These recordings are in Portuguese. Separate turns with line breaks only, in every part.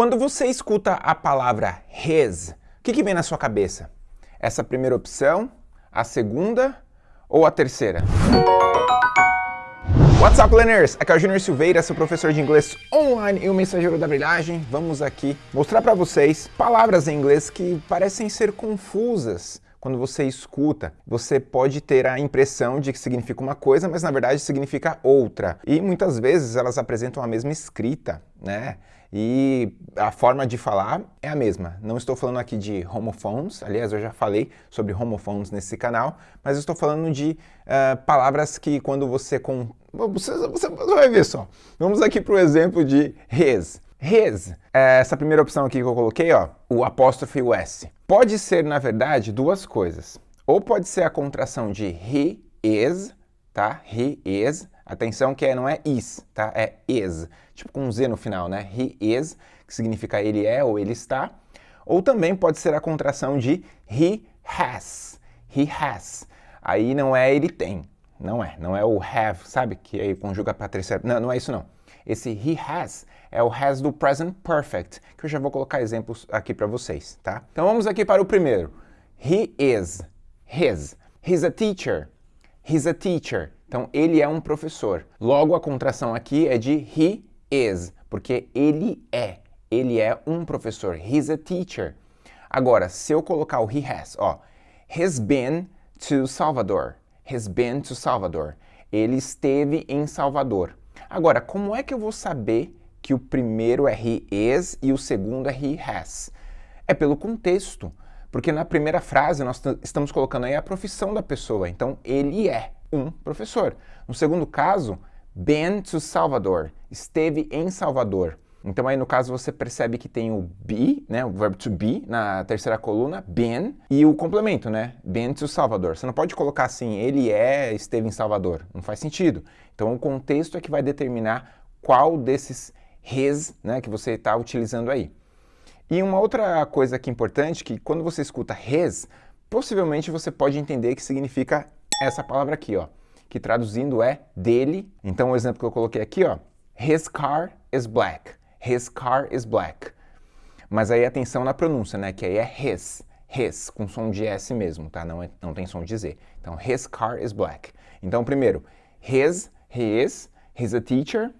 Quando você escuta a palavra his, o que, que vem na sua cabeça? Essa primeira opção, a segunda ou a terceira? What's up, learners? Aqui é o Junior Silveira, seu professor de inglês online e o mensageiro da brilhagem. Vamos aqui mostrar para vocês palavras em inglês que parecem ser confusas quando você escuta, você pode ter a impressão de que significa uma coisa, mas na verdade significa outra. E muitas vezes elas apresentam a mesma escrita, né? E a forma de falar é a mesma. Não estou falando aqui de homophones, aliás, eu já falei sobre homophones nesse canal, mas estou falando de uh, palavras que quando você... Com... Você, você, vai ver só. Vamos aqui para o exemplo de his. His, essa primeira opção aqui que eu coloquei, ó, o apóstrofe o S. Pode ser, na verdade, duas coisas. Ou pode ser a contração de he is, tá? He is. Atenção que é, não é is, tá? É is. Tipo com um Z no final, né? He is, que significa ele é ou ele está. Ou também pode ser a contração de he has. He has. Aí não é ele tem. Não é. Não é o have, sabe? Que aí conjuga para terceira. Não, não é isso não. Esse he has é o has do present perfect, que eu já vou colocar exemplos aqui para vocês, tá? Então vamos aqui para o primeiro. He is, his. He's a teacher, he's a teacher. Então ele é um professor. Logo a contração aqui é de he is, porque ele é. Ele é um professor. He's a teacher. Agora, se eu colocar o he has, ó, he's been to Salvador. He's been to Salvador. Ele esteve em Salvador. Agora, como é que eu vou saber que o primeiro é he is e o segundo é he has? É pelo contexto, porque na primeira frase nós estamos colocando aí a profissão da pessoa, então ele é um professor. No segundo caso, been to Salvador, esteve em Salvador. Então aí no caso você percebe que tem o be, né, o verbo to be na terceira coluna, been, e o complemento, né, been to Salvador. Você não pode colocar assim, ele é, esteve em Salvador, não faz sentido. Então o contexto é que vai determinar qual desses his, né, que você está utilizando aí. E uma outra coisa aqui importante, que quando você escuta his, possivelmente você pode entender que significa essa palavra aqui, ó, que traduzindo é dele. Então o exemplo que eu coloquei aqui, ó, his car is black. His car is black. Mas aí atenção na pronúncia, né? Que aí é his. His, com som de S mesmo, tá? Não, é, não tem som de Z. Então, his car is black. Então, primeiro, his, he is, he's a teacher.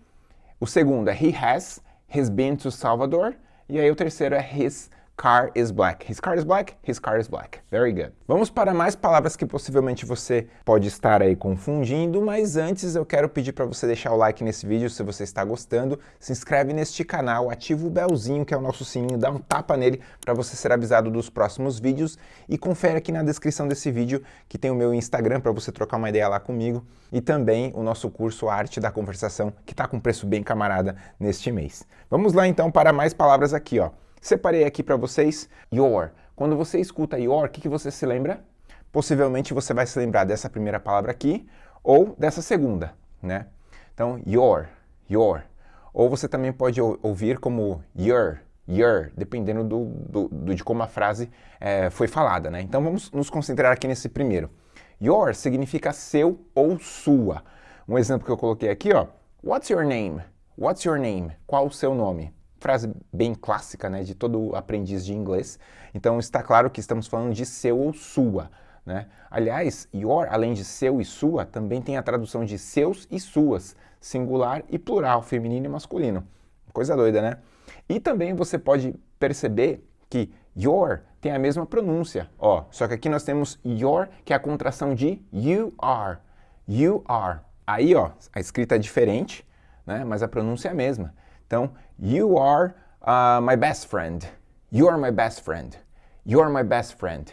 O segundo é he has, he's been to Salvador. E aí o terceiro é his car is black. His car is black, his car is black. Very good. Vamos para mais palavras que possivelmente você pode estar aí confundindo, mas antes eu quero pedir para você deixar o like nesse vídeo se você está gostando, se inscreve neste canal, ativa o belzinho que é o nosso sininho, dá um tapa nele para você ser avisado dos próximos vídeos e confere aqui na descrição desse vídeo que tem o meu Instagram para você trocar uma ideia lá comigo e também o nosso curso Arte da Conversação que está com preço bem camarada neste mês. Vamos lá então para mais palavras aqui, ó. Separei aqui para vocês your. Quando você escuta your, o que, que você se lembra? Possivelmente você vai se lembrar dessa primeira palavra aqui ou dessa segunda, né? Então, your, your. Ou você também pode ouvir como your, your, dependendo do, do, do de como a frase é, foi falada, né? Então vamos nos concentrar aqui nesse primeiro. Your significa seu ou sua. Um exemplo que eu coloquei aqui, ó. What's your name? What's your name? Qual o seu nome? Frase bem clássica né, de todo aprendiz de inglês. Então está claro que estamos falando de seu ou sua. Né? Aliás, your, além de seu e sua, também tem a tradução de seus e suas, singular e plural, feminino e masculino. Coisa doida, né? E também você pode perceber que your tem a mesma pronúncia, ó, só que aqui nós temos your, que é a contração de you are, you are. Aí, ó, a escrita é diferente, né, mas a pronúncia é a mesma. Então, you are uh, my best friend. You are my best friend. You are my best friend.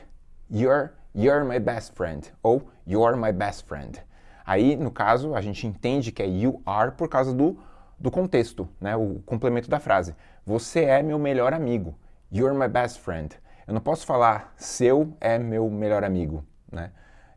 You're, you're my best friend. Ou you are my best friend. Aí, no caso, a gente entende que é you are por causa do, do contexto, né? o complemento da frase. Você é meu melhor amigo. You're my best friend. Eu não posso falar seu é meu melhor amigo. Né?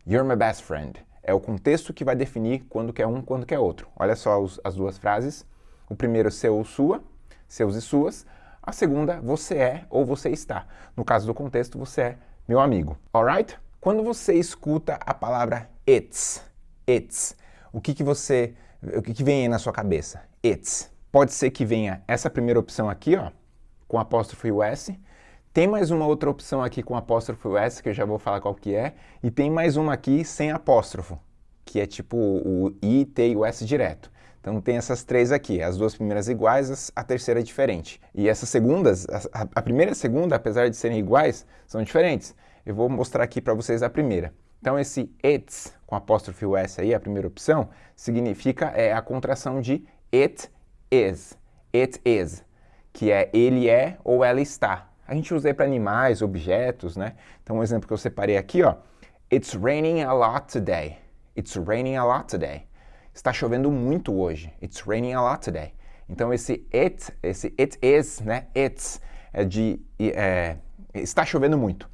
You're my best friend. É o contexto que vai definir quando quer um, quando quer outro. Olha só os, as duas frases. O primeiro, seu ou sua, seus e suas. A segunda, você é ou você está. No caso do contexto, você é meu amigo. Alright? Quando você escuta a palavra it's, it's, o que, que você, o que, que vem aí na sua cabeça? It's. Pode ser que venha essa primeira opção aqui, ó, com apóstrofo e o S. Tem mais uma outra opção aqui com apóstrofo e o S, que eu já vou falar qual que é. E tem mais uma aqui sem apóstrofo, que é tipo o I, T e o S direto. Então tem essas três aqui, as duas primeiras iguais, a terceira é diferente. E essas segundas, a, a primeira e a segunda, apesar de serem iguais, são diferentes. Eu vou mostrar aqui para vocês a primeira. Então esse it's, com apóstrofe S aí, a primeira opção, significa é a contração de it is. It is, que é ele é ou ela está. A gente usa para animais, objetos, né? Então um exemplo que eu separei aqui, ó. It's raining a lot today. It's raining a lot today. Está chovendo muito hoje. It's raining a lot today. Então esse it, esse it is, né? It's é de é, está chovendo muito.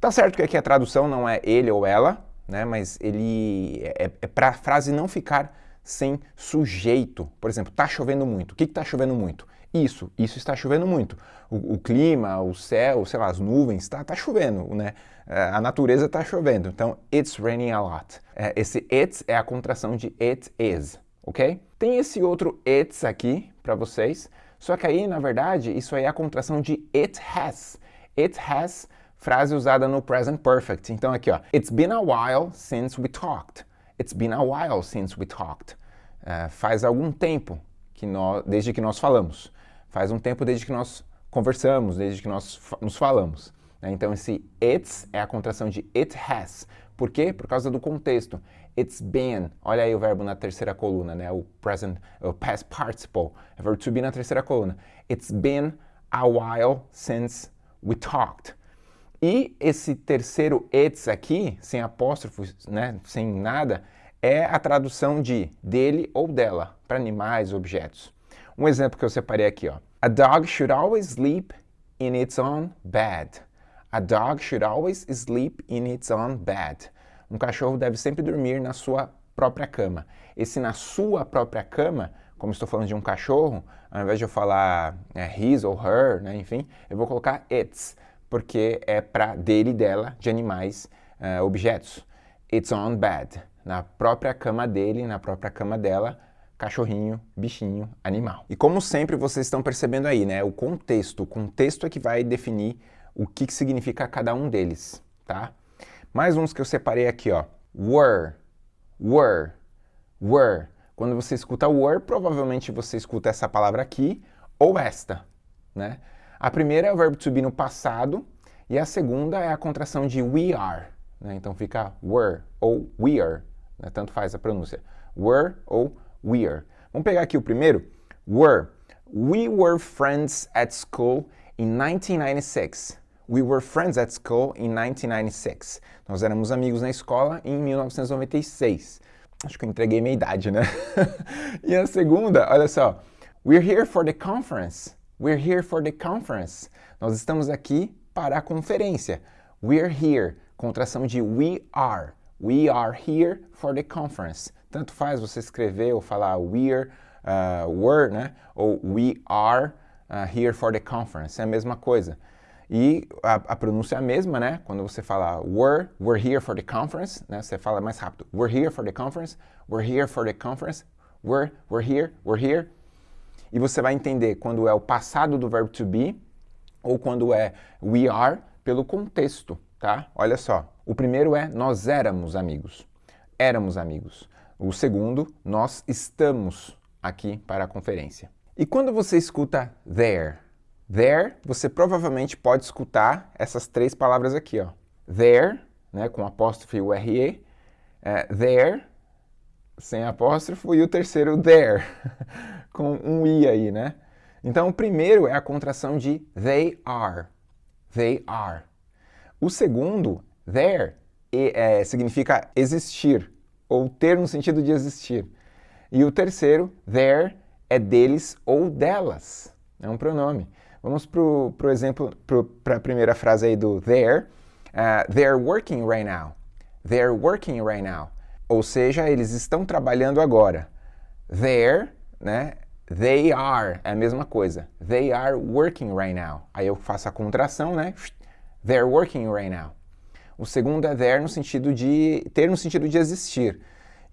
Tá certo que aqui a tradução não é ele ou ela, né? Mas ele é, é para a frase não ficar sem sujeito. Por exemplo, está chovendo muito. O que está chovendo muito? Isso, isso está chovendo muito. O, o, clima, o céu, sei lá, as nuvens, está tá chovendo, né? É, a natureza está chovendo. Então, it's raining a lot. É, esse it's é a contração de it is, ok? Tem esse outro it's aqui para vocês, só que aí, na verdade, isso aí é a contração de it has. It has, frase usada no present perfect. Então aqui, ó, it's been a while since we talked. It's been a while since we talked. Uh, faz algum tempo que nós, desde que nós falamos. Faz um tempo desde que nós conversamos, desde que nós nos falamos. Né? Então esse it's é a contração de it has. Por quê? Por causa do contexto. It's been, olha aí o verbo na terceira coluna, né? o present, o past participle, é verbo to be na terceira coluna. It's been a while since we talked. E esse terceiro it's aqui, sem apóstrofos, né, sem nada, é a tradução de dele ou dela, para animais, objetos. Um exemplo que eu separei aqui, ó. A dog should always sleep in its own bed. A dog should always sleep in its own bed. Um cachorro deve sempre dormir na sua própria cama. Esse na sua própria cama, como estou falando de um cachorro, ao invés de eu falar é, his ou her, né, enfim, eu vou colocar its, porque é para dele e dela, de animais, uh, objetos. Its own bed. Na própria cama dele, na própria cama dela, cachorrinho, bichinho, animal. E como sempre vocês estão percebendo aí, né, o contexto, o contexto é que vai definir o que, que significa cada um deles, tá? Mais uns que eu separei aqui, ó. Were, were, were. Quando você escuta were, provavelmente você escuta essa palavra aqui ou esta, né? A primeira é o verbo to be no passado e a segunda é a contração de we are, né? Então fica were ou we are, né? tanto faz a pronúncia. Were ou were. Vamos pegar aqui o primeiro. Were. We were friends at school in 1996. We were friends at school in 1996. Nós éramos amigos na escola em 1996. Acho que eu entreguei minha idade, né? e a segunda, olha só. We're here for the conference. We're here for the conference. Nós estamos aqui para a conferência. We're here. Contração de we are. We are here for the conference. Tanto faz você escrever ou falar we're, uh, were, né? Ou we are uh, here for the conference. É a mesma coisa. E a, a, pronúncia é a mesma, né? Quando você fala were, we're here for the conference, né? Você fala mais rápido. We're here for the conference, we're here for the conference, we're, we're here, we're here. E você vai entender quando é o passado do verbo to be ou quando é we are pelo contexto, tá? Olha só. O primeiro é nós éramos amigos. Éramos amigos. O segundo, nós estamos aqui para a conferência. E quando você escuta there, there, você provavelmente pode escutar essas três palavras aqui, ó. There, né, com apóstrofo e RE, é, there, sem apóstrofo, e o terceiro there, com um I aí, né? Então, o primeiro é a contração de they are. They are. O segundo, there, é, significa existir ou ter no sentido de existir. E o terceiro, their, é deles ou delas. É um pronome. Vamos para o exemplo, para a primeira frase aí do there. Uh, they're working right now. They're working right now. Ou seja, eles estão trabalhando agora. There, né? They are, é a mesma coisa. They are working right now. Aí eu faço a contração, né? They're working right now. O segundo é there no sentido de ter no sentido de existir.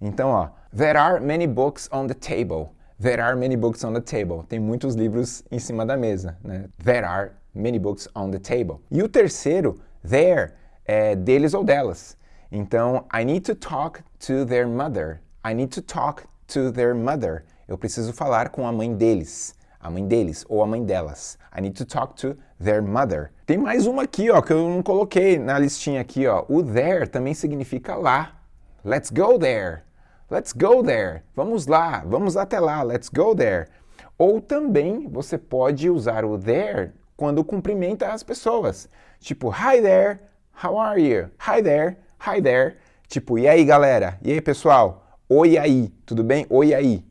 Então, ó, there are many books on the table. There are many books on the table. Tem muitos livros em cima da mesa, né? There are many books on the table. E o terceiro, there, é deles ou delas. Então, I need to talk to their mother. I need to talk to their mother. Eu preciso falar com a mãe deles. A mãe deles ou a mãe delas. I need to talk to their mother. Tem mais uma aqui, ó, que eu não coloquei na listinha aqui, ó. O there também significa lá. Let's go there. Let's go there. Vamos lá, vamos até lá. Let's go there. Ou também você pode usar o there quando cumprimenta as pessoas. Tipo, hi there, how are you? Hi there, hi there. Tipo, e aí galera? E aí pessoal? Oi aí, tudo bem? Oi aí.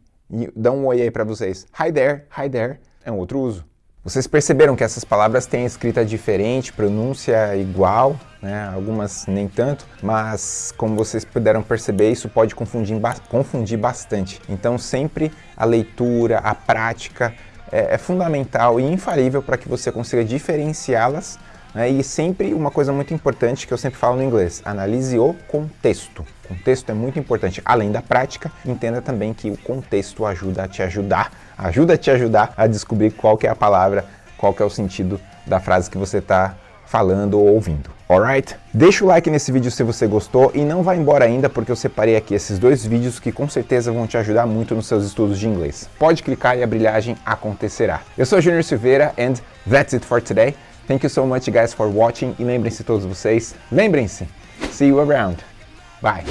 Dá um oi aí para vocês. Hi there, hi there. É um outro uso. Vocês perceberam que essas palavras têm escrita diferente, pronúncia igual, né? algumas nem tanto, mas como vocês puderam perceber, isso pode confundir, confundir bastante. Então sempre a leitura, a prática é, é fundamental e infalível para que você consiga diferenciá-las? E sempre uma coisa muito importante que eu sempre falo no inglês, analise o contexto. O contexto é muito importante. Além da prática, entenda também que o contexto ajuda a te ajudar, ajuda a te ajudar a descobrir qual que é a palavra, qual que é o sentido da frase que você está falando ou ouvindo. Alright? Deixa o like nesse vídeo se você gostou e não vá embora ainda porque eu separei aqui esses dois vídeos que com certeza vão te ajudar muito nos seus estudos de inglês. Pode clicar e a brilhagem acontecerá. Eu sou Junior Silveira and that's it for today. Thank you so much guys for watching e lembrem-se todos vocês, lembrem-se, see you around. Bye.